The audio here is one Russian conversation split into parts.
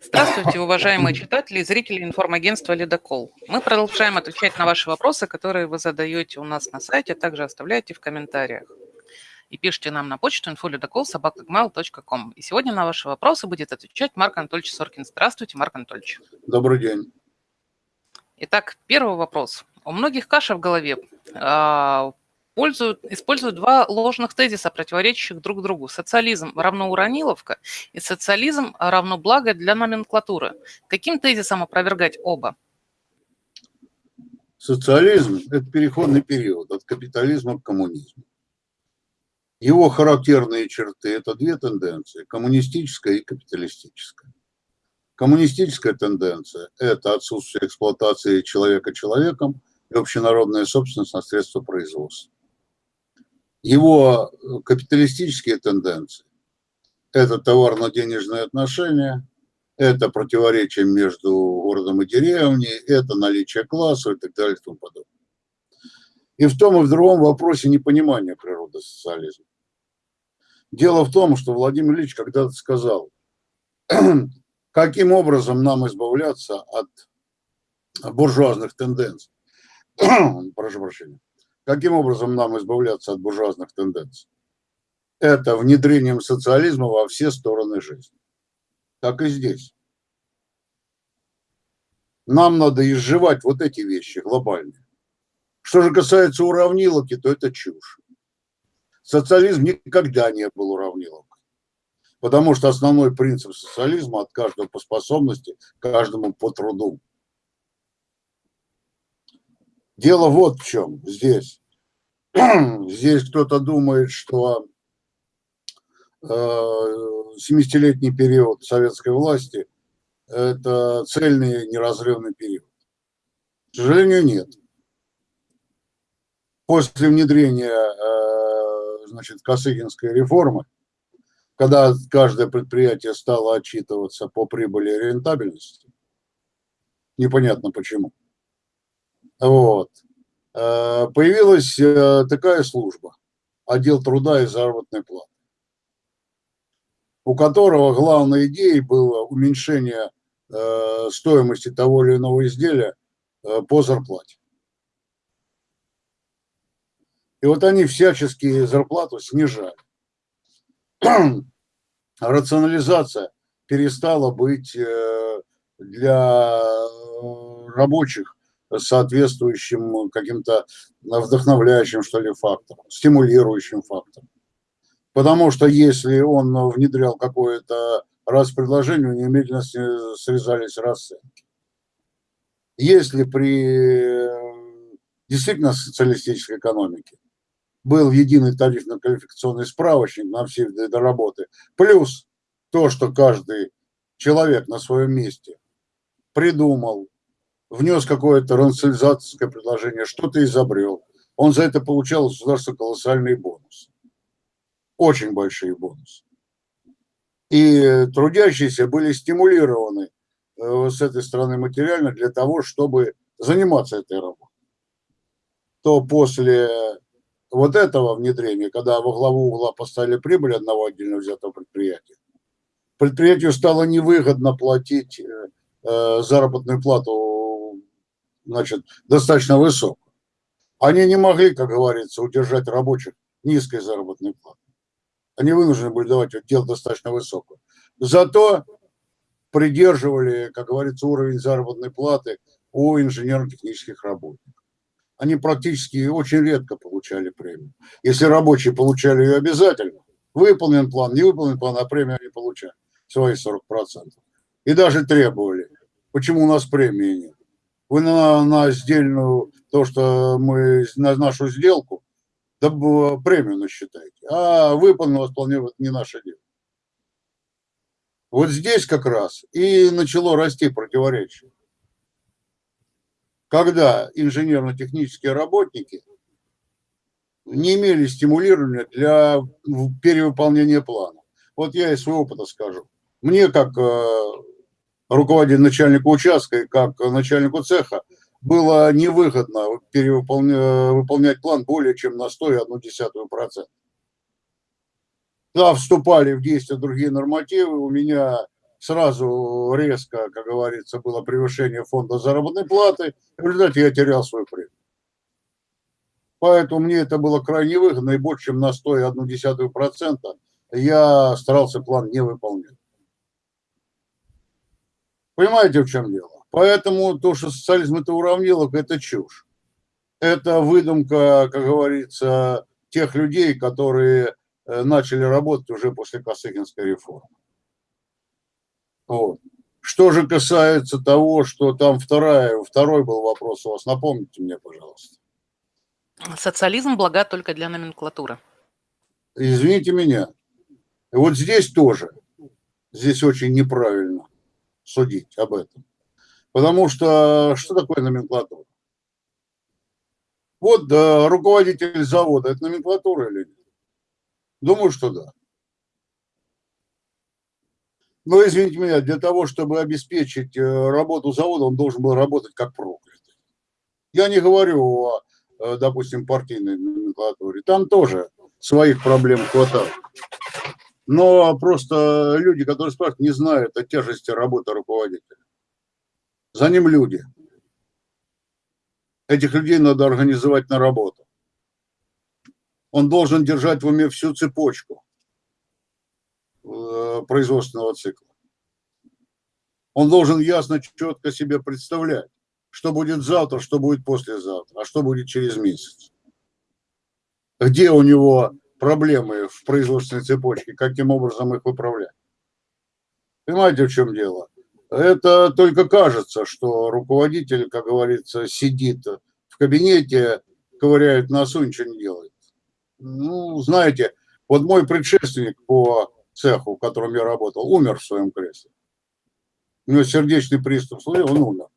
Здравствуйте, уважаемые читатели и зрители информагентства «Ледокол». Мы продолжаем отвечать на ваши вопросы, которые вы задаете у нас на сайте, а также оставляете в комментариях. И пишите нам на почту info.ledokol.sobaka.gmail.com. И сегодня на ваши вопросы будет отвечать Марк Анатольевич Соркин. Здравствуйте, Марк Анатольевич. Добрый день. Итак, первый вопрос. У многих каша в голове. А, пользуют, используют два ложных тезиса, противоречащих друг другу. Социализм равно урониловка и социализм равно благо для номенклатуры. Каким тезисом опровергать оба? Социализм – это переходный период от капитализма к коммунизму. Его характерные черты – это две тенденции – коммунистическая и капиталистическая. Коммунистическая тенденция – это отсутствие эксплуатации человека человеком и общенародная собственность на средства производства его э, капиталистические тенденции – это товарно-денежные отношения, это противоречие между городом и деревней, это наличие классов и так далее и тому подобное. И в том и в другом вопросе непонимания природы социализма. Дело в том, что Владимир Ильич когда-то сказал, каким образом нам избавляться от буржуазных тенденций. Прошу прощения. Каким образом нам избавляться от буржуазных тенденций? Это внедрением социализма во все стороны жизни. Так и здесь. Нам надо изживать вот эти вещи глобальные. Что же касается уравниловки, то это чушь. Социализм никогда не был уравниловкой. Потому что основной принцип социализма от каждого по способности, каждому по труду. Дело вот в чем здесь. Здесь кто-то думает, что 70-летний э, период советской власти – это цельный неразрывный период. К сожалению, нет. После внедрения э, значит, Косыгинской реформы, когда каждое предприятие стало отчитываться по прибыли и рентабельности, непонятно почему, вот. Э, появилась э, такая служба, отдел труда и заработной платы, у которого главной идеей было уменьшение э, стоимости того или иного изделия по зарплате. И вот они всячески зарплату снижали. Рационализация перестала быть для рабочих соответствующим каким-то вдохновляющим, что ли, фактором, стимулирующим фактором. Потому что если он внедрял какое-то раз предложение, у немедленно срезались расценки. Если при действительно социалистической экономике был единый тарифно-квалификационный справочник на все виды работы, плюс то, что каждый человек на своем месте придумал, внес какое-то рационализаторское предложение, что-то изобрел. Он за это получал государство колоссальные бонусы. Очень большие бонусы. И трудящиеся были стимулированы э, с этой стороны материально для того, чтобы заниматься этой работой. То после вот этого внедрения, когда во главу угла поставили прибыль одного отдельно взятого предприятия, предприятию стало невыгодно платить э, э, заработную плату значит, достаточно высокую. Они не могли, как говорится, удержать рабочих низкой заработной платы. Они вынуждены были давать дело достаточно высокую. Зато придерживали, как говорится, уровень заработной платы у инженерно-технических работников. Они практически очень редко получали премию. Если рабочие получали ее обязательно, выполнен план, не выполнен план, а премию они получали, свои 40%. И даже требовали. Почему у нас премии нет? Вы на, на сдельную, то, что мы, на нашу сделку, да, премию насчитаете. А выполнено вполне вот не наше дело. Вот здесь как раз и начало расти противоречие. Когда инженерно-технические работники не имели стимулирования для перевыполнения плана. Вот я из своего опыта скажу. Мне, как э, руководитель начальника участка и как начальнику цеха было невыгодно выполнять план более чем на 100,1%. Да, вступали в действие другие нормативы, у меня сразу резко, как говорится, было превышение фонда заработной платы, в результате я терял свою премию. Поэтому мне это было крайне выгодно, и больше, чем на 101% я старался план не выполнять. Понимаете, в чем дело? Поэтому то, что социализм это уравниловка, это чушь. Это выдумка, как говорится, тех людей, которые э, начали работать уже после Косыгинской реформы. Вот. Что же касается того, что там вторая, второй был вопрос у вас, напомните мне, пожалуйста. Социализм блага только для номенклатуры. Извините меня. Вот здесь тоже, здесь очень неправильно судить об этом. Потому что что такое номенклатура? Вот да, руководитель завода, это номенклатура или нет? Думаю, что да. Но, извините меня, для того, чтобы обеспечить э, работу завода, он должен был работать как проклятый. Я не говорю о, э, допустим, партийной номенклатуре. Там тоже своих проблем хватает. Но просто люди, которые спрашивают, не знают о тяжести работы руководителя. За ним люди. Этих людей надо организовать на работу. Он должен держать в уме всю цепочку э, производственного цикла. Он должен ясно, четко себе представлять, что будет завтра, что будет послезавтра, а что будет через месяц. Где у него проблемы в производственной цепочке, каким образом их выправлять. Понимаете, в чем дело? Это только кажется, что руководитель, как говорится, сидит в кабинете, ковыряет носу, ничего не делает. Ну, знаете, вот мой предшественник по цеху, в котором я работал, умер в своем кресле. У него сердечный приступ, он умер.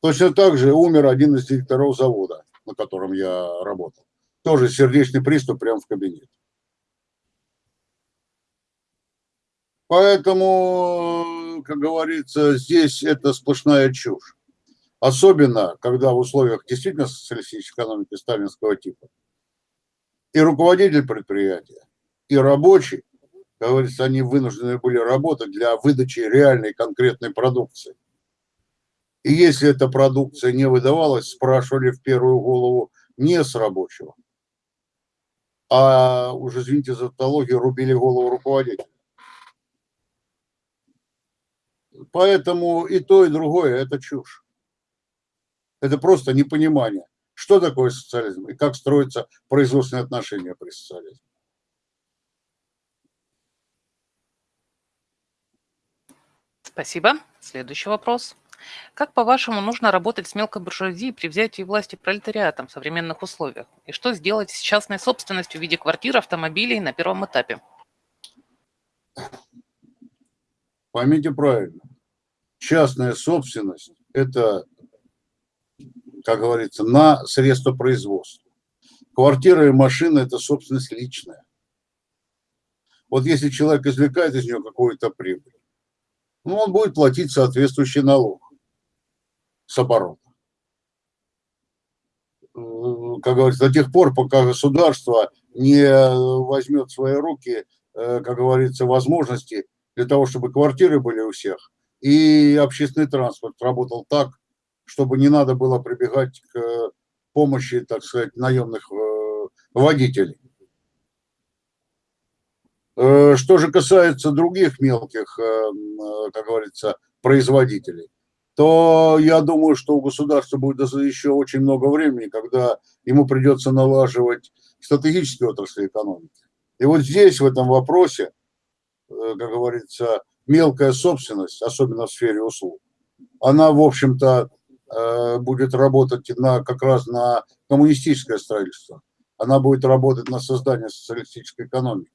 Точно так же умер один из директоров завода, на котором я работал. Тоже сердечный приступ прямо в кабинете. Поэтому, как говорится, здесь это сплошная чушь. Особенно, когда в условиях действительно социалистической экономики сталинского типа и руководитель предприятия, и рабочий, как говорится, они вынуждены были работать для выдачи реальной конкретной продукции. И если эта продукция не выдавалась, спрашивали в первую голову не с рабочего, а уже, извините за тавтологию, рубили голову руководителя. Поэтому и то, и другое – это чушь. Это просто непонимание, что такое социализм и как строятся производственные отношения при социализме. Спасибо. Следующий вопрос. Как, по-вашему, нужно работать с мелкой буржуазией при взятии власти пролетариатом в современных условиях? И что сделать с частной собственностью в виде квартир, автомобилей на первом этапе? Поймите правильно. Частная собственность – это, как говорится, на средства производства. Квартира и машина – это собственность личная. Вот если человек извлекает из нее какую-то прибыль, ну, он будет платить соответствующий налог с оборота. Как говорится, до тех пор, пока государство не возьмет в свои руки, э, как говорится, возможности для того, чтобы квартиры были у всех, и общественный транспорт работал так, чтобы не надо было прибегать к помощи, так сказать, наемных э, водителей. Э, что же касается других мелких, как говорится, производителей, то я думаю, что у государства будет еще очень много времени, когда ему придется налаживать стратегические отрасли экономики. И вот здесь, в этом вопросе, э, как говорится, мелкая собственность, особенно в сфере услуг, она, в общем-то, э, будет работать на, как раз на коммунистическое строительство. Она будет работать на создание социалистической экономики.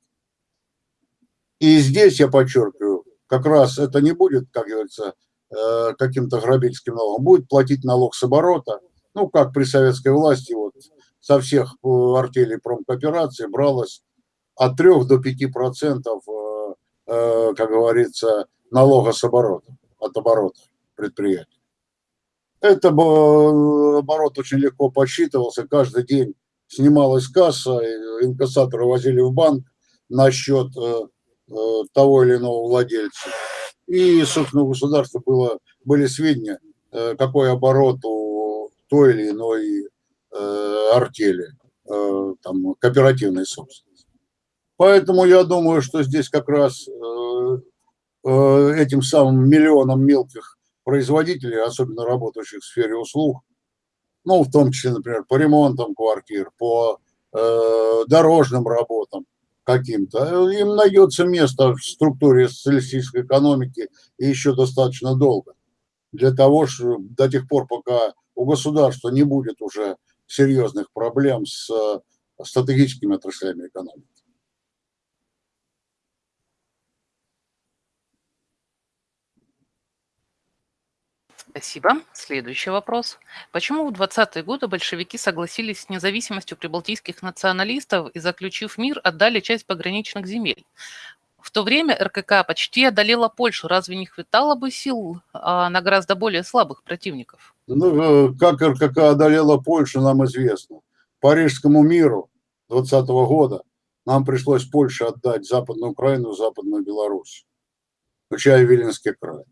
И здесь, я подчеркиваю, как раз это не будет, как говорится, Э, каким-то грабительским налогом, будет платить налог с оборота. Ну, как при советской власти, вот со всех э, артелей промкооперации бралось от 3 до 5 процентов, э, как говорится, налога с оборота, от оборота предприятия. Это оборот очень легко подсчитывался, каждый день снималась касса, инкассаторы возили в банк на счет того или иного владельца. И, собственно, у государства было, были сведения, какой оборот у той или иной артели, там, кооперативной собственности. Поэтому я думаю, что здесь как раз этим самым миллионам мелких производителей, особенно работающих в сфере услуг, ну, в том числе, например, по ремонтам квартир, по э, дорожным работам каким-то, им найдется место в структуре социалистической экономики и еще достаточно долго. Для того, что до тех пор, пока у государства не будет уже серьезных проблем с стратегическими отраслями экономики. Спасибо. Следующий вопрос. Почему в 20-е годы большевики согласились с независимостью прибалтийских националистов и, заключив мир, отдали часть пограничных земель? В то время РКК почти одолела Польшу. Разве не хватало бы сил а, на гораздо более слабых противников? Ну, э, как РКК одолела Польшу, нам известно. Парижскому миру 20 -го года нам пришлось Польше отдать Западную Украину, Западную Беларусь, включая Виленский край.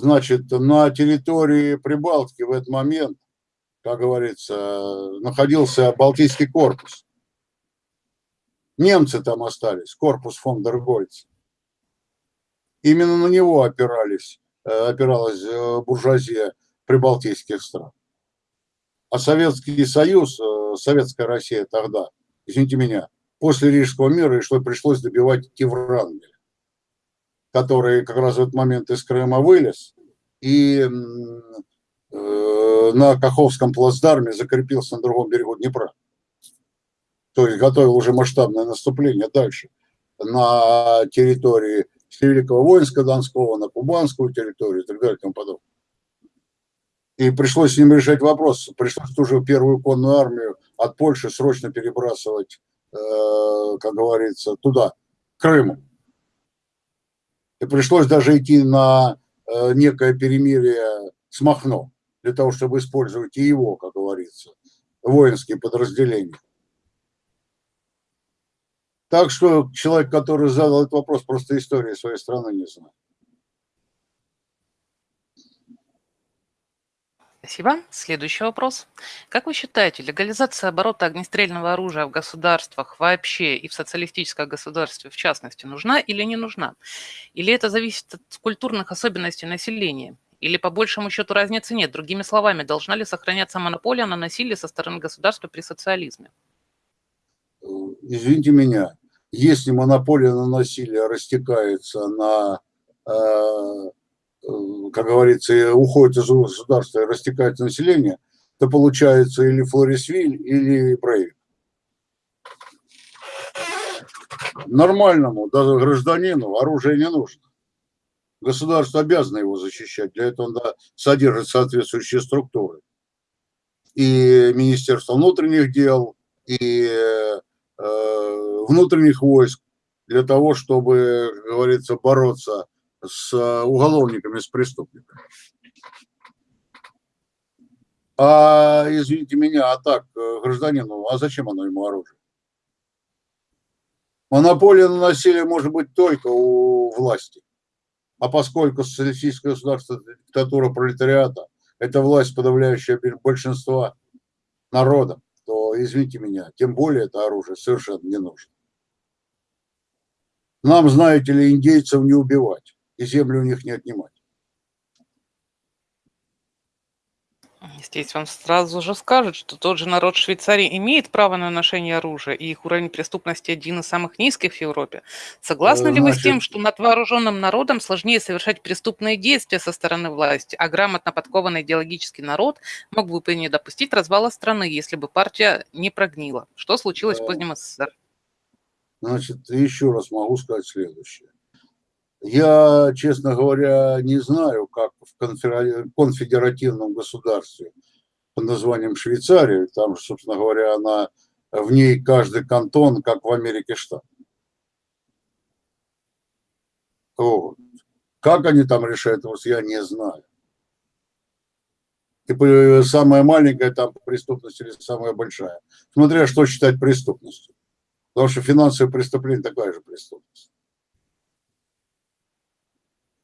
Значит, на территории Прибалтики в этот момент, как говорится, находился Балтийский корпус. Немцы там остались, корпус фон дер Гольц. Именно на него опирались, э, опиралась э, буржуазия прибалтийских стран. А Советский Союз, э, Советская Россия тогда, извините меня, после Рижского мира пришлось добивать Кеврангеля который как раз в этот момент из Крыма вылез и э, на Каховском плацдарме закрепился на другом берегу Днепра. То есть готовил уже масштабное наступление дальше на территории Великого воинска Донского, на кубанскую территорию и так далее и тому подобное. И пришлось с ним решать вопрос. Пришлось ту же первую конную армию от Польши срочно перебрасывать, э, как говорится, туда, к Крыму. И пришлось даже идти на э, некое перемирие с Махно, для того, чтобы использовать и его, как говорится, воинские подразделения. Так что человек, который задал этот вопрос, просто истории своей страны не знает. Спасибо. Следующий вопрос. Как вы считаете, легализация оборота огнестрельного оружия в государствах вообще и в социалистическом государстве в частности нужна или не нужна? Или это зависит от культурных особенностей населения? Или по большему счету разницы нет? Другими словами, должна ли сохраняться монополия на насилие со стороны государства при социализме? Извините меня, если монополия на насилие растекается на э, Э, как говорится, уходит из государства и растекается население, то получается или Флорисвиль, или Брейвик. Нормальному, даже гражданину оружие не нужно. Государство обязано его защищать, для этого надо содержит соответствующие структуры. И Министерство внутренних дел, и э, внутренних войск, для того, чтобы, как говорится, бороться с э, уголовниками, с преступниками. А, извините меня, а так, э, гражданину, а зачем оно ему оружие? Монополия на насилие может быть только у власти. А поскольку социалистическое государство, диктатура пролетариата, это власть, подавляющая большинства народа, то, извините меня, тем более это оружие совершенно не нужно. Нам, знаете ли, индейцев не убивать и землю у них не отнимать. Здесь вам сразу же скажут, что тот же народ Швейцарии имеет право на ношение оружия, и их уровень преступности один из самых низких в Европе. Согласны Значит... ли вы с тем, что над вооруженным народом сложнее совершать преступные действия со стороны власти, а грамотно подкованный идеологический народ мог бы не допустить развала страны, если бы партия не прогнила? Что случилось в позднем СССР? Значит, еще раз могу сказать следующее. Я, честно говоря, не знаю, как в конфедеративном государстве под названием Швейцария, там, собственно говоря, она, в ней каждый кантон, как в Америке штат. Вот. Как они там решают вопрос, я не знаю. И самая маленькая там преступность или самая большая. Смотря что считать преступностью. Потому что финансовое преступление такая же преступность.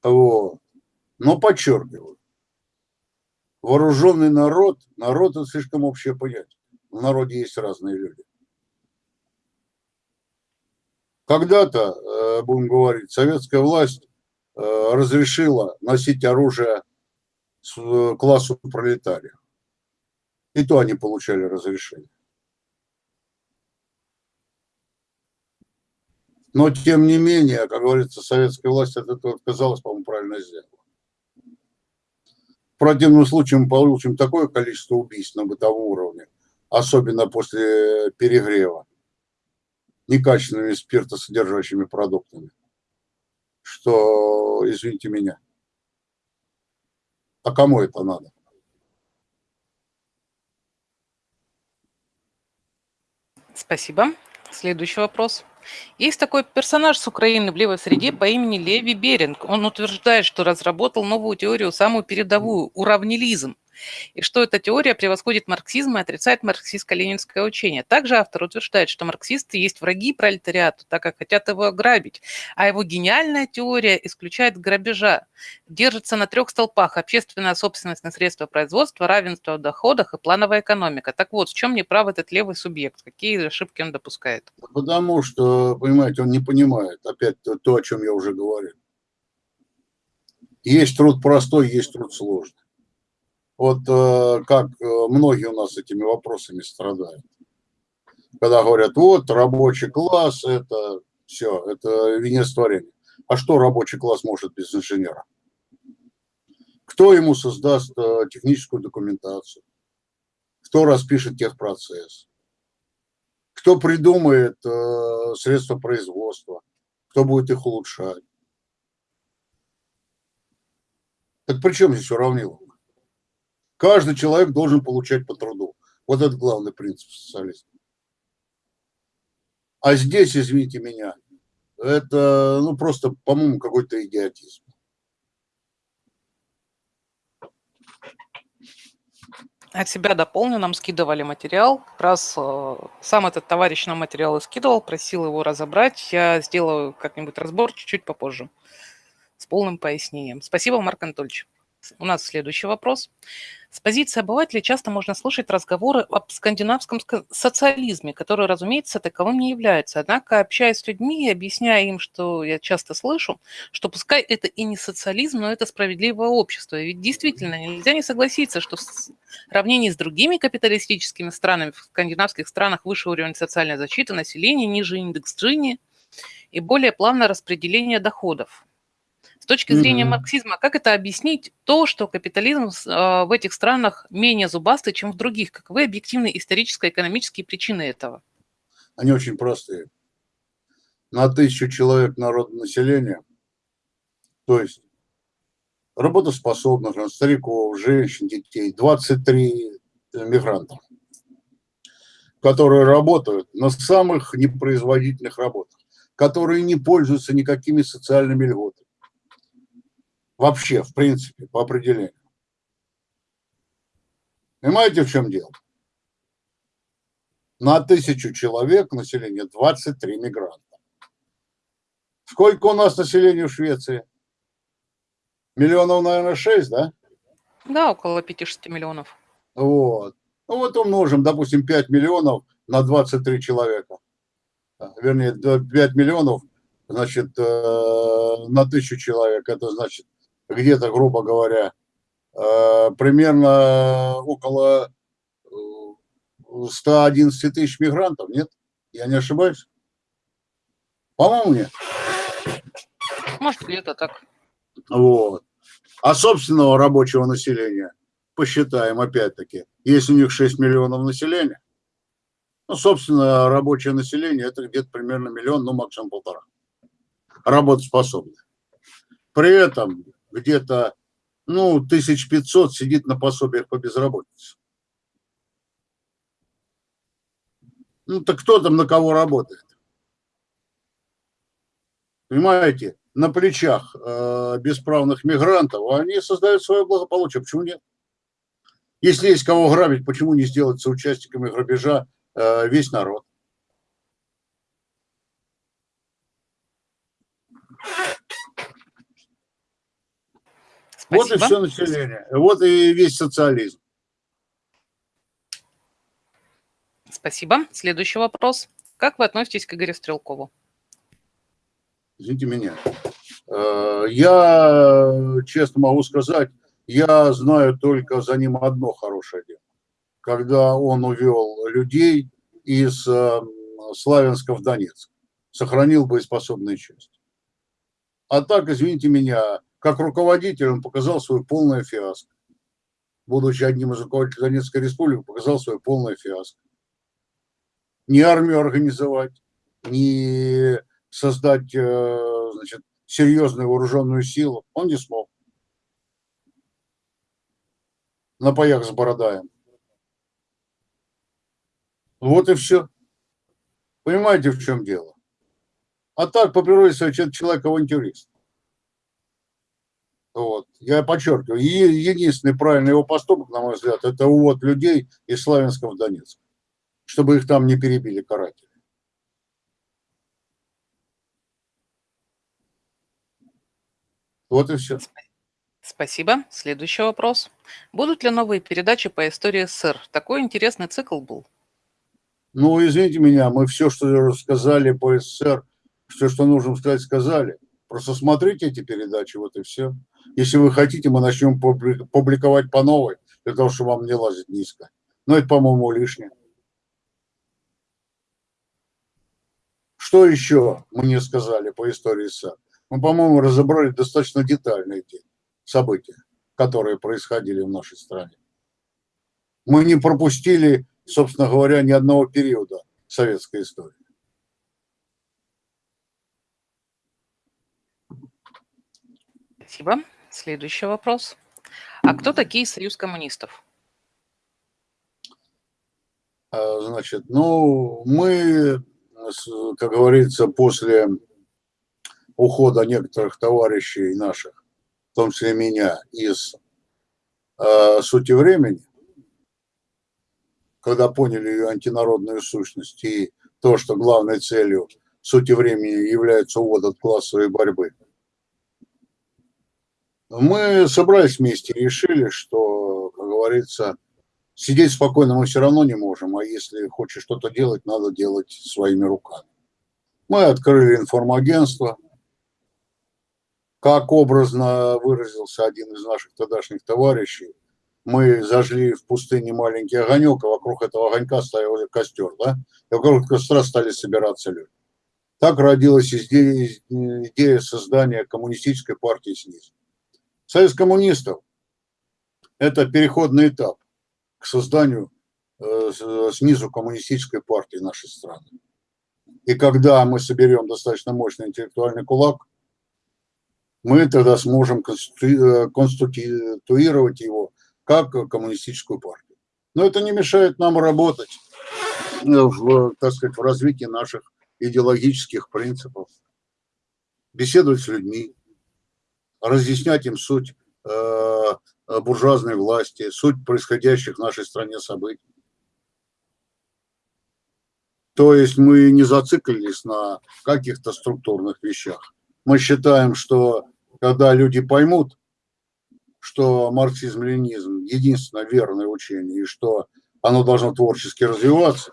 Вот. Но подчеркиваю, вооруженный народ, народ это слишком общее понятие. В народе есть разные люди. Когда-то, э, будем говорить, советская власть э, разрешила носить оружие э, классу пролетариев. И то они получали разрешение. Но, тем не менее, как говорится, советская власть от этого отказалась, по-моему, правильно сделала. В противном случае мы получим такое количество убийств на бытовом уровне, особенно после перегрева, некачественными спиртосодержащими продуктами, что, извините меня, а кому это надо? Спасибо. Следующий вопрос. Есть такой персонаж с Украины в левой среде по имени Леви Беринг. Он утверждает, что разработал новую теорию, самую передовую – уравнилизм и что эта теория превосходит марксизм и отрицает марксистско-ленинское учение. Также автор утверждает, что марксисты есть враги пролетариату, так как хотят его ограбить, а его гениальная теория исключает грабежа, держится на трех столпах – общественная собственность на средства производства, равенство в доходах и плановая экономика. Так вот, в чем неправ этот левый субъект? Какие ошибки он допускает? Потому что, понимаете, он не понимает, опять то, о чем я уже говорил. Есть труд простой, есть труд сложный. Вот э, как э, многие у нас этими вопросами страдают. Когда говорят, вот рабочий класс, это все, это венец творения. А что рабочий класс может без инженера? Кто ему создаст э, техническую документацию? Кто распишет техпроцесс? Кто придумает средства производства? Кто будет их улучшать? Так при чем здесь уравниловка? Каждый человек должен получать по труду. Вот это главный принцип социализма. А здесь, извините меня, это ну просто, по-моему, какой-то идиотизм. От себя дополню, нам скидывали материал. Раз э, сам этот товарищ нам материал и скидывал, просил его разобрать. Я сделаю как-нибудь разбор чуть-чуть попозже с полным пояснением. Спасибо, Марк Анатольевич. У нас следующий вопрос. С позиции обывателя часто можно слушать разговоры об скандинавском социализме, который, разумеется, таковым не является. Однако, общаясь с людьми и объясняя им, что я часто слышу, что пускай это и не социализм, но это справедливое общество. Ведь действительно нельзя не согласиться, что в сравнении с другими капиталистическими странами, в скандинавских странах выше уровень социальной защиты населения, ниже индекс Джини и более плавное распределение доходов. С точки зрения mm-hmm. марксизма, как это объяснить то, что капитализм э, в этих странах менее зубастый, чем в других? Каковы объективные историческо-экономические причины этого? Они очень простые. На тысячу человек народного населения, то есть работоспособных, стариков, женщин, детей, 23 мигранта, которые работают на самых непроизводительных работах, которые не пользуются никакими социальными льготами Вообще, в принципе, по определению. Понимаете, в чем дело? На тысячу человек населения 23 мигранта. Сколько у нас населения в Швеции? Миллионов, наверное, 6, да? Да, около 5-6 миллионов. Вот. Ну вот умножим, допустим, 5 миллионов на 23 человека. Вернее, 5 миллионов, значит, э, на тысячу человек. Это значит где-то, грубо говоря, э, примерно около 111 э, тысяч мигрантов, нет? Я не ошибаюсь? По-моему, нет. Может, где-то так. Вот. А собственного рабочего населения, посчитаем опять-таки, если у них 6 миллионов населения, ну, собственно, рабочее население это где-то примерно миллион, ну, максимум полтора. Работоспособное. При этом где-то, ну, 1500 сидит на пособиях по безработице. Ну, так кто там на кого работает? Понимаете, на плечах э, бесправных мигрантов а они создают свое благополучие. Почему нет? Если есть кого грабить, почему не сделать соучастниками грабежа э, весь народ? Спасибо. Вот и все население. Вот и весь социализм. Спасибо. Следующий вопрос. Как вы относитесь к Игорю Стрелкову? Извините меня. Э, я, честно могу сказать, я знаю только за ним одно хорошее дело. Когда он увел людей из э, Славянска в Донецк, сохранил боеспособную часть. А так, извините меня, как руководитель он показал свою полное фиаско. Будучи одним из руководителей Донецкой республики, показал свое полное фиаско. Ни армию организовать, ни создать э, значит, серьезную вооруженную силу он не смог. На паях с Бородаем. Вот и все. Понимаете, в чем дело? А так, по природе своей, человек авантюрист. Вот. Я подчеркиваю, единственный правильный его поступок, на мой взгляд, это увод людей из Славянска в Донецк, чтобы их там не перебили каратели. Вот и все. Спасибо. Следующий вопрос. Будут ли новые передачи по истории СССР? Такой интересный цикл был. Ну, извините меня, мы все, что рассказали по СССР, все, что нужно сказать, сказали. Просто смотрите эти передачи, вот и все. Если вы хотите, мы начнем публиковать по новой, для того, чтобы вам не лазить низко. Но это, по-моему, лишнее. Что еще мы не сказали по истории СССР? Мы, по-моему, разобрали достаточно детально эти события, которые происходили в нашей стране. Мы не пропустили собственно говоря, ни одного периода советской истории. Спасибо. Следующий вопрос. А кто такие союз коммунистов? А, значит, ну, мы, как говорится, после ухода некоторых товарищей наших, в том числе меня, из э, сути времени, когда поняли ее антинародную сущность и то, что главной целью сути времени является увод от классовой борьбы. Мы собрались вместе и решили, что, как говорится, сидеть спокойно мы все равно не можем, а если хочешь что-то делать, надо делать своими руками. Мы открыли информагентство, как образно выразился один из наших тогдашних товарищей – мы зажгли в пустыне маленький огонек, а вокруг этого огонька стоял костер, да, и вокруг костра стали собираться люди. Так родилась идея, создания коммунистической партии снизу. Союз коммунистов – это переходный этап к созданию э, снизу коммунистической партии нашей страны. И когда мы соберем достаточно мощный интеллектуальный кулак, мы тогда сможем э, конституировать его как коммунистическую партию. Но это не мешает нам работать в, так сказать, в развитии наших идеологических принципов, беседовать с людьми, разъяснять им суть э, буржуазной власти, суть происходящих в нашей стране событий. То есть мы не зациклились на каких-то структурных вещах. Мы считаем, что когда люди поймут, что марксизм-ленизм единственное верное учение, и что оно должно творчески развиваться,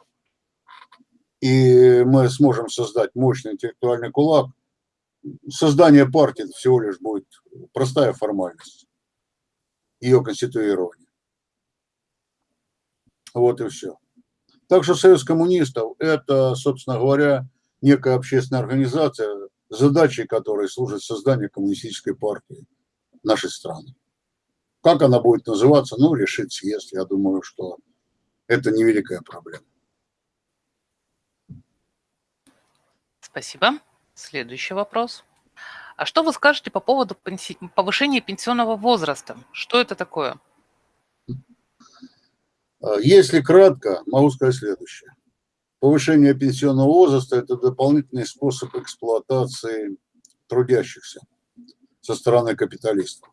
и мы сможем создать мощный интеллектуальный кулак, создание партии всего лишь будет простая формальность, ее конституирование. Вот и все. Так что Союз коммунистов – это, собственно говоря, некая общественная организация, задачей которой служит создание коммунистической партии нашей страны. Как она будет называться, ну, решит съезд. Я думаю, что это невеликая проблема. Спасибо. Следующий вопрос. А что вы скажете по поводу повышения пенсионного возраста? Что это такое? А, если кратко, могу сказать следующее. Повышение пенсионного возраста – это дополнительный способ эксплуатации трудящихся со стороны капиталистов.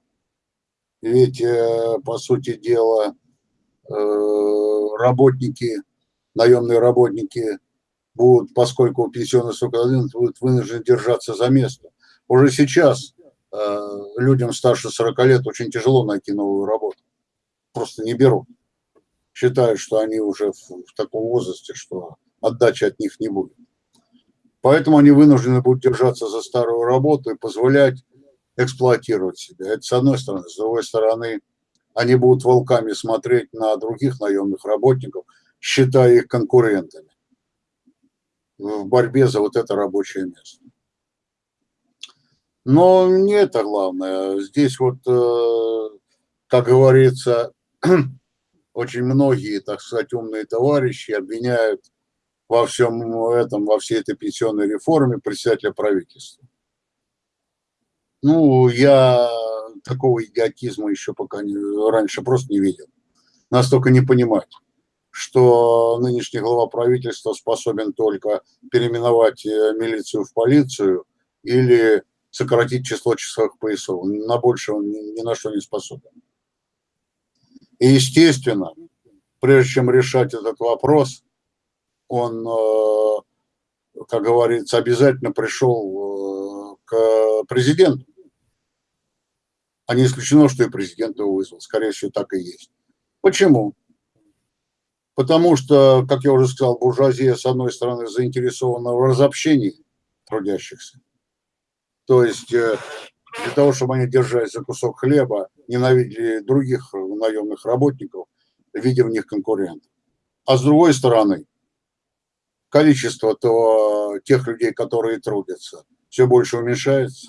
Ведь, э, по сути дела, э, работники, наемные работники будут, поскольку пенсионный срок один, будут вынуждены держаться за место. Уже сейчас людям старше 40 лет очень тяжело найти новую работу. Просто не берут. Считают, что они уже в, в таком возрасте, что отдачи от них не будет. Поэтому они вынуждены будут держаться за старую работу и позволять эксплуатировать себя. Это с одной стороны. С другой стороны, они будут волками смотреть на других наемных работников, считая их конкурентами в борьбе за вот это рабочее место. Но не это главное. Здесь вот, э, как говорится, очень многие, так сказать, умные товарищи обвиняют во всем этом, во всей этой пенсионной реформе председателя правительства. Ну, я такого идиотизма еще пока не, раньше просто не видел. Настолько не понимать, что нынешний глава правительства способен только переименовать э, милицию в полицию или сократить число часовых поясов. На больше он ни на что не способен. И, естественно, прежде чем решать этот вопрос, он, э, как говорится, обязательно пришел э, к президенту. А не исключено, что и президент его вызвал. Скорее всего, так и есть. Почему? Потому что, как я уже сказал, буржуазия, с одной стороны, заинтересована в разобщении трудящихся. То есть э, для того, чтобы они держались за кусок хлеба, ненавидели других наемных работников, видя в них конкурентов. А с другой стороны, количество то, тех людей, которые трудятся, все больше уменьшается.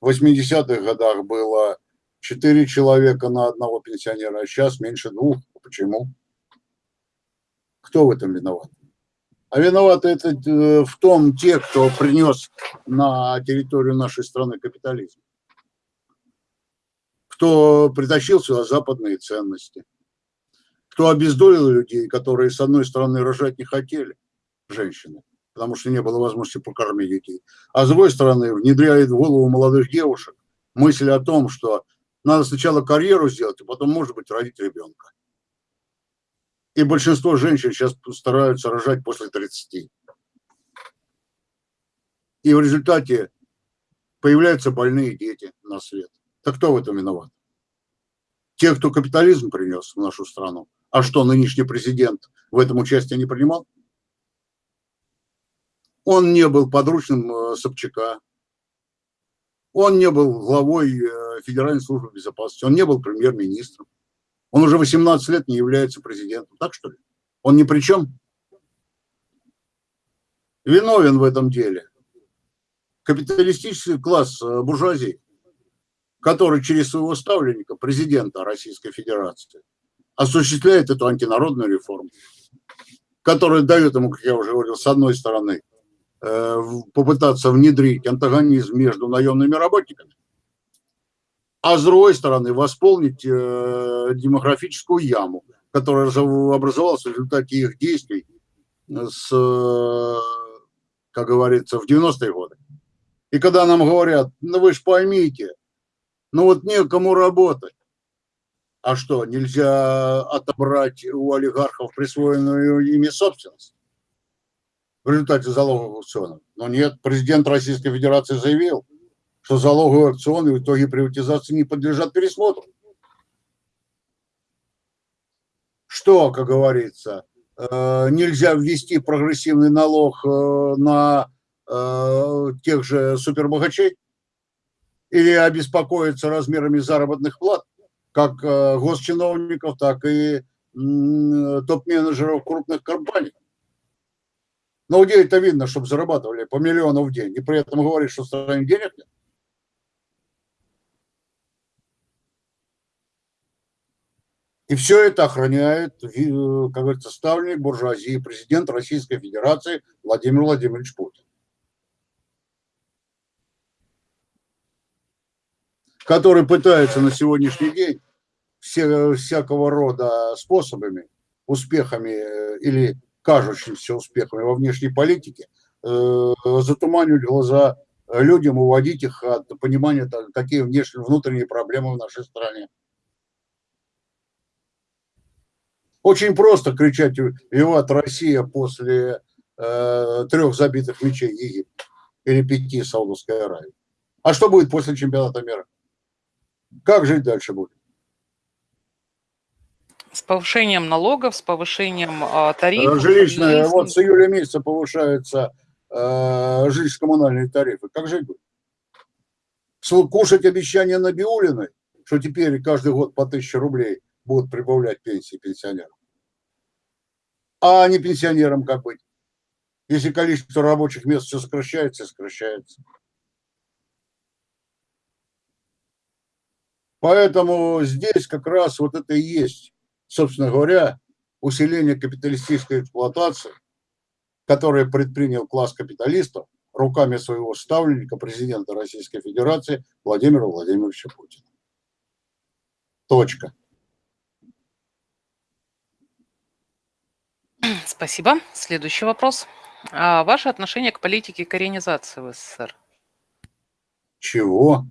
В 80-х годах было 4 человека на одного пенсионера, а сейчас меньше двух. Почему? Кто в этом виноват? А виноваты это э, в том те, кто принес на территорию нашей страны капитализм. Кто притащил сюда западные ценности. Кто обездолил людей, которые, с одной стороны, рожать не хотели, женщины, потому что не было возможности покормить детей. А с другой стороны, внедряет в голову молодых девушек мысль о том, что надо сначала карьеру сделать, а потом, может быть, родить ребенка. И большинство женщин сейчас стараются рожать после 30. И в результате появляются больные дети на свет. Так кто в этом виноват? Те, кто капитализм принес в нашу страну. А что, нынешний президент в этом участие не принимал? Он не был подручным э, Собчака. Он не был главой э, Федеральной службы безопасности. Он не был премьер-министром. Он уже 18 лет не является президентом. Так что ли? Он ни при чем? Виновен в этом деле. Капиталистический класс э, буржуазии, который через своего ставленника, президента Российской Федерации, осуществляет эту антинародную реформу, которая дает ему, как я уже говорил, с одной стороны, Э, попытаться внедрить антагонизм между наемными работниками, а с другой стороны восполнить э, демографическую яму, которая образовалась в результате их действий с, как говорится, в 90-е годы. И когда нам говорят, ну вы же поймите, ну вот некому работать. А что, нельзя отобрать у олигархов присвоенную ими собственность? в результате залоговых аукционов. Но нет, президент Российской Федерации заявил, что залоговые аукционы в итоге приватизации не подлежат пересмотру. Что, как говорится, э, нельзя ввести прогрессивный налог э, на э, тех же супербогачей? Или обеспокоиться размерами заработных плат, как госчиновников, так и топ-менеджеров крупных компаний? Но где это видно, чтобы зарабатывали по миллиону в день, и при этом говорит, что в стране денег нет? И все это охраняет, как говорится, ставленник буржуазии, президент Российской Федерации Владимир Владимирович Путин. Который пытается на сегодняшний день все, всякого рода способами, успехами э, или кажущимся успехами во внешней политике, э, затуманивать глаза людям, уводить их от понимания, какие внешние, внутренние проблемы в нашей стране. Очень просто кричать «Виват Россия» после э, трех забитых мечей Египта или пяти Саудовской Аравии. А что будет после чемпионата мира? Как жить дальше будет? С повышением налогов, с повышением э, тарифов. Жилищные, вот с июля месяца повышаются э, жилищно-коммунальные тарифы. Как жить будет? Кушать обещания Набиулиной, что теперь каждый год по тысяче рублей будут прибавлять пенсии пенсионерам. А не пенсионерам как быть? Если количество рабочих мест все сокращается, сокращается. Поэтому здесь как раз вот это и есть, собственно говоря, усиление капиталистической эксплуатации, которое предпринял класс капиталистов руками своего ставленника, президента Российской Федерации Владимира Владимировича Путина. Точка. Спасибо. Следующий вопрос. А ваше отношение к политике коренизации в СССР? Чего?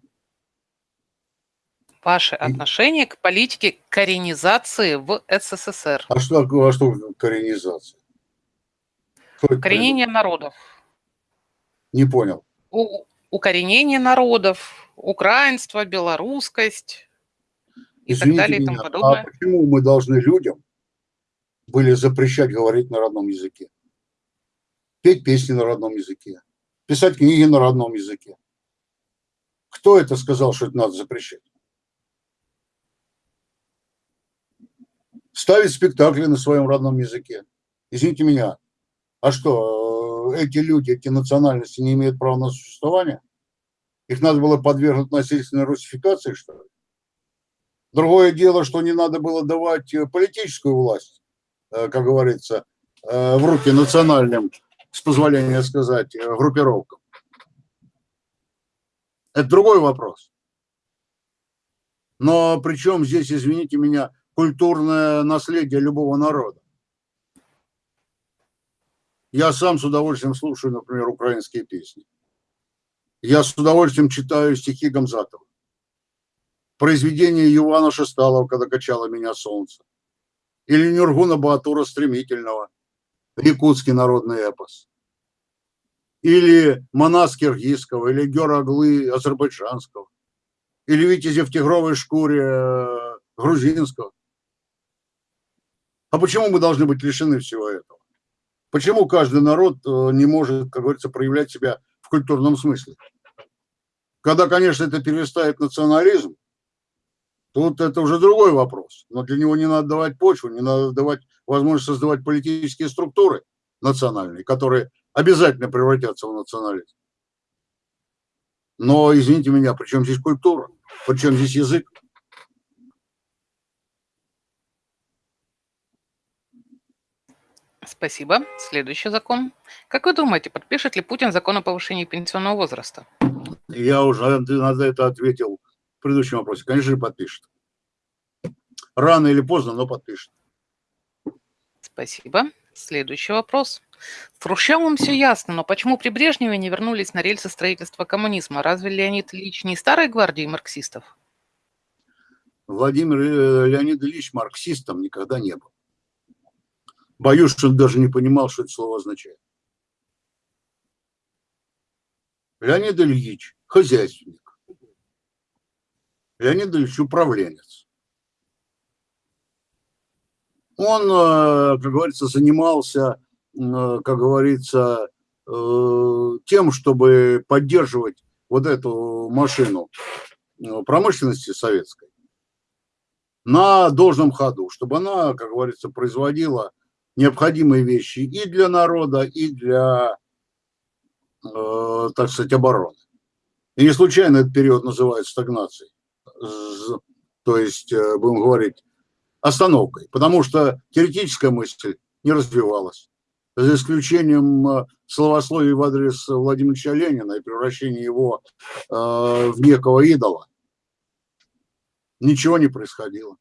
Ваше отношение к политике коренизации в СССР. А что, а что коренизация? Укоренение народов. Не понял. У, укоренение народов, украинство, белорусскость и Извините так далее и тому меня, подобное. А почему мы должны людям были запрещать говорить на родном языке? Петь песни на родном языке, писать книги на родном языке. Кто это сказал, что это надо запрещать? ставить спектакли на своем родном языке. Извините меня, а что, э, эти люди, эти национальности не имеют права на существование? Их надо было подвергнуть насильственной русификации, что ли? Другое дело, что не надо было давать э, политическую власть, как говорится, в руки национальным, с позволения сказать, группировкам. Это другой вопрос. Но причем здесь, извините меня, культурное наследие любого народа. Я сам с удовольствием слушаю, например, украинские песни. Я с удовольствием читаю стихи Гамзатова. Произведение Ивана Шесталова «Когда качало меня солнце». Или Нюргуна Батура «Стремительного», якутский народный эпос. Или Манас Киргизского, или Гераглы азербайджанского. Или Витязи в тигровой шкуре э, грузинского. А почему мы должны быть лишены всего этого? Почему каждый народ э, не может, как говорится, проявлять себя в культурном смысле? Когда, конечно, это перестает национализм, тут это уже другой вопрос. Но для него не надо давать почву, не надо давать возможность создавать политические структуры национальные, которые обязательно превратятся в национализм. Но, извините меня, при чем здесь культура? При чем здесь язык? Спасибо. Следующий закон. Как вы думаете, подпишет ли Путин закон о повышении пенсионного возраста? Я уже на это ответил в предыдущем вопросе. Конечно же, подпишет. Рано или поздно, но подпишет. Спасибо. Следующий вопрос. С Хрущевым все ясно, но почему при Брежневе не вернулись на рельсы строительства коммунизма? Разве Леонид Ильич не старой гвардии марксистов? Владимир э, Леонид Ильич марксистом никогда не был. Боюсь, что он даже не понимал, что это слово означает. Леонид Ильич – хозяйственник. Леонид Ильич – управленец. Он, э, как говорится, занимался, э, как говорится, э, тем, чтобы поддерживать вот эту машину промышленности советской на должном ходу, чтобы она, как говорится, производила необходимые вещи и для народа, и для, так сказать, обороны. И не случайно этот период называют стагнацией, то есть, э, будем говорить, остановкой, потому что теоретическая мысль не развивалась. За исключением э, словословий в адрес Владимира Ленина и превращения его э, в некого идола, ничего не происходило.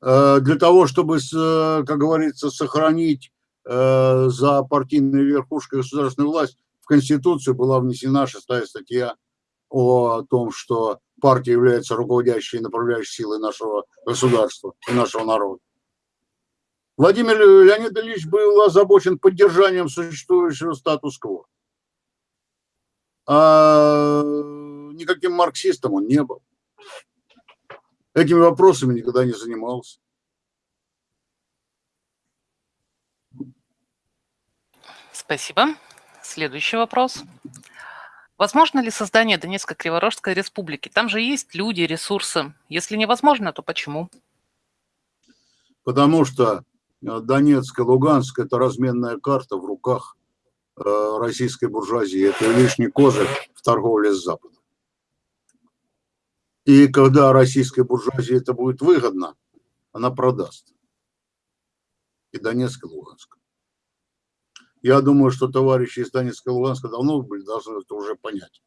Для того, чтобы, как говорится, сохранить за партийной верхушкой государственную власть, в Конституцию была внесена шестая статья о том, что партия является руководящей и направляющей силой нашего государства и нашего народа. Владимир Леонид Ильич был озабочен поддержанием существующего статус-кво. а никаким марксистом он не был. Этими вопросами никогда не занимался. Спасибо. Следующий вопрос. Возможно ли создание Донецкой Криворожской республики? Там же есть люди, ресурсы. Если невозможно, то почему? Потому что э, Донецк и Луганск – это разменная карта в руках э, российской буржуазии. Это лишний козырь в торговле с Западом. И когда российской буржуазии это будет выгодно, она продаст. И Донецк, и Луганск. Я думаю, что товарищи из Донецка и Луганска давно были, должны это уже понять.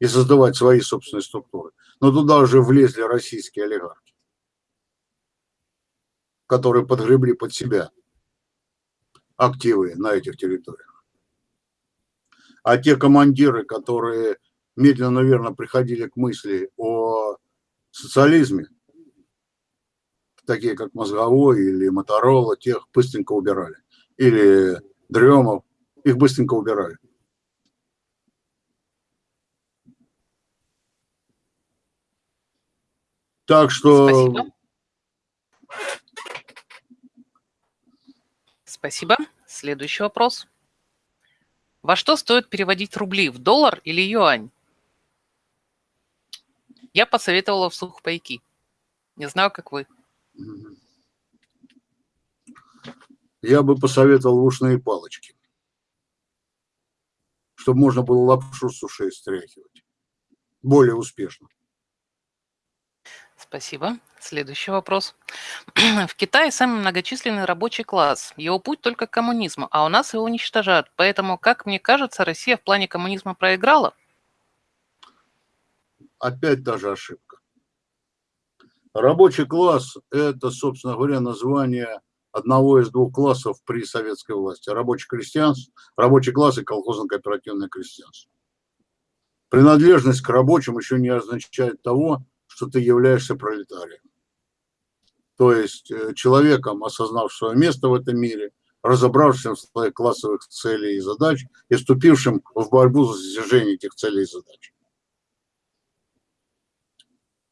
И создавать свои собственные структуры. Но туда уже влезли российские олигархи, которые подгребли под себя активы на этих территориях. А те командиры, которые медленно, наверное, приходили к мысли о социализме, такие как Мозговой или Моторола, тех быстренько убирали. Или Дремов, их быстренько убирали. Так что... Спасибо. Спасибо. Следующий вопрос. Во что стоит переводить рубли? В доллар или юань? Я посоветовала в сухпайки. Не знаю, как вы. Я бы посоветовал ушные палочки, чтобы можно было лапшу с ушей стряхивать. Более успешно. Спасибо. Следующий вопрос. В Китае самый многочисленный рабочий класс. Его путь только к коммунизму, а у нас его уничтожают. Поэтому, как мне кажется, Россия в плане коммунизма проиграла. Опять та же ошибка. Рабочий класс – это, собственно говоря, название одного из двух классов при советской власти. Рабочий крестьянство, рабочий класс и колхозно-кооперативное крестьянство. Принадлежность к рабочим еще не означает того, что ты являешься пролетарием. То есть э, человеком, осознав свое место в этом мире, разобравшим в своих классовых целей и задач и вступившим в борьбу за достижение этих целей и задач.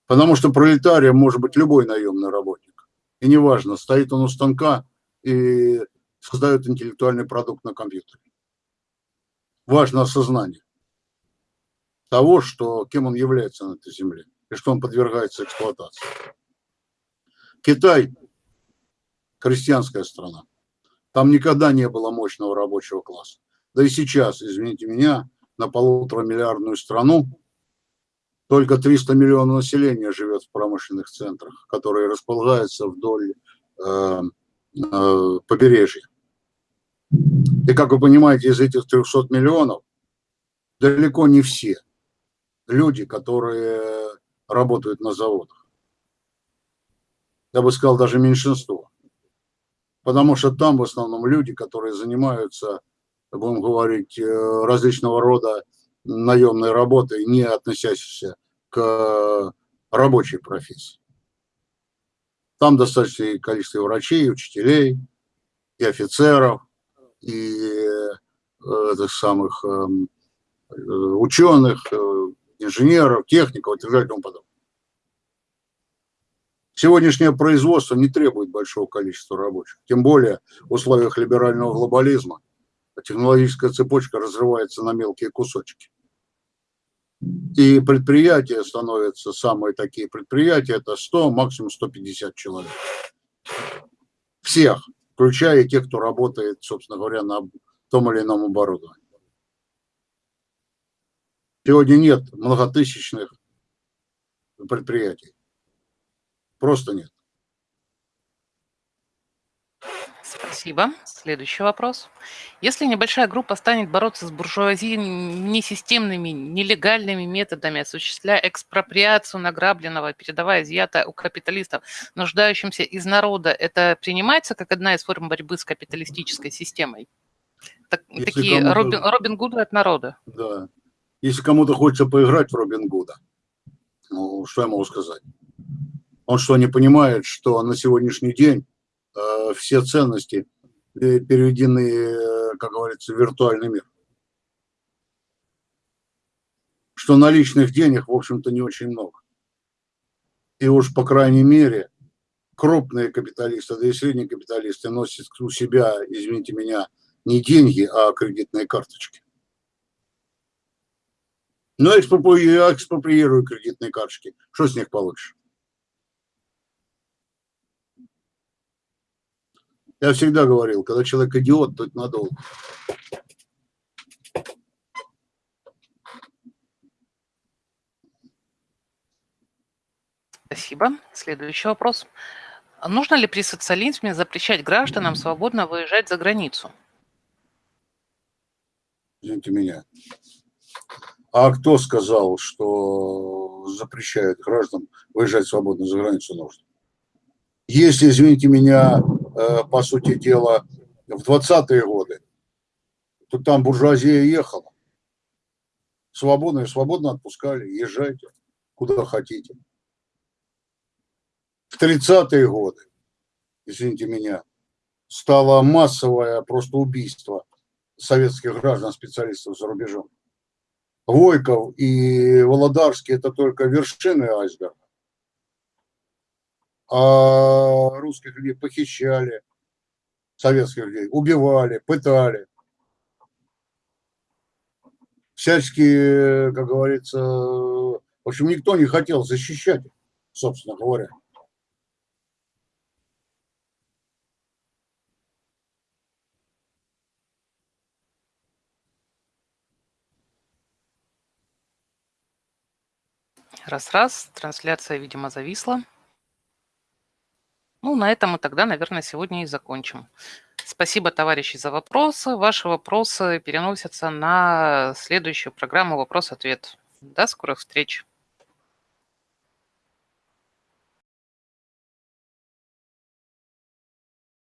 Потому что пролетарием может быть любой наемный работник. И неважно, стоит он у станка и создает интеллектуальный продукт на компьютере. Важно осознание того, что, кем он является на этой земле и что он подвергается эксплуатации. Китай – крестьянская страна. Там никогда не было мощного рабочего класса. Да и сейчас, извините меня, на полутора миллиардную страну только 300 миллионов населения живет в промышленных центрах, которые располагаются вдоль э, э, побережья. И как вы понимаете, из этих 300 миллионов далеко не все люди, которые работают на заводах. Я бы сказал, даже меньшинство. Потому что там в основном люди, которые занимаются, будем говорить, э, различного рода наемной работой, не относящейся к рабочей профессии. Там достаточное количество врачей, и учителей, и офицеров, и э, этих самых эм, э, ученых, э, инженеров, техников и так далее и тому подобное. Сегодняшнее производство не требует большого количества рабочих, тем более в условиях либерального глобализма технологическая цепочка разрывается на мелкие кусочки. И предприятия становятся, самые такие предприятия, это 100, максимум 150 человек. Всех, включая тех, кто работает, собственно говоря, на том или ином оборудовании. Сегодня нет многотысячных предприятий. Просто нет. Спасибо. Следующий вопрос. Если небольшая группа станет бороться с буржуазией несистемными, нелегальными методами, осуществляя экспроприацию награбленного, передавая изъятое у капиталистов, нуждающимся из народа, это принимается как одна из форм борьбы с капиталистической системой? Так, такие Робин, Робин Гуды от народа. Да. Если кому-то хочется поиграть в Робин Гуда, ну, что я могу сказать? Он что, не понимает, что на сегодняшний день все ценности э, переведены, э, как говорится, в виртуальный мир. что наличных денег, в общем-то, не очень много. И уж, по крайней мере, крупные капиталисты, да и средние капиталисты носят у себя, извините меня, не деньги, а кредитные карточки. Но экспроприирую кредитные карточки. Что с них получишь? Я всегда говорил, когда человек идиот, то это надолго. Спасибо. Следующий вопрос. Нужно ли при социализме запрещать гражданам свободно выезжать за границу? Извините меня. А кто сказал, что запрещает гражданам выезжать свободно за границу нужно? Если, извините меня, по сути дела, в 20-е годы, то там буржуазия ехала. Свободно и свободно отпускали, езжайте куда хотите. В 30-е годы, извините меня, стало массовое просто убийство советских граждан, специалистов за рубежом. Войков и Володарский – это только вершины айсберга. А русских людей похищали, советских людей, убивали, пытали. Всячески, как говорится, в общем, никто не хотел защищать собственно говоря. Раз-раз, трансляция, видимо, зависла. Ну, на этом мы тогда, наверное, сегодня и закончим. Спасибо, товарищи, за вопросы. Ваши вопросы переносятся на следующую программу «Вопрос-ответ». До скорых встреч!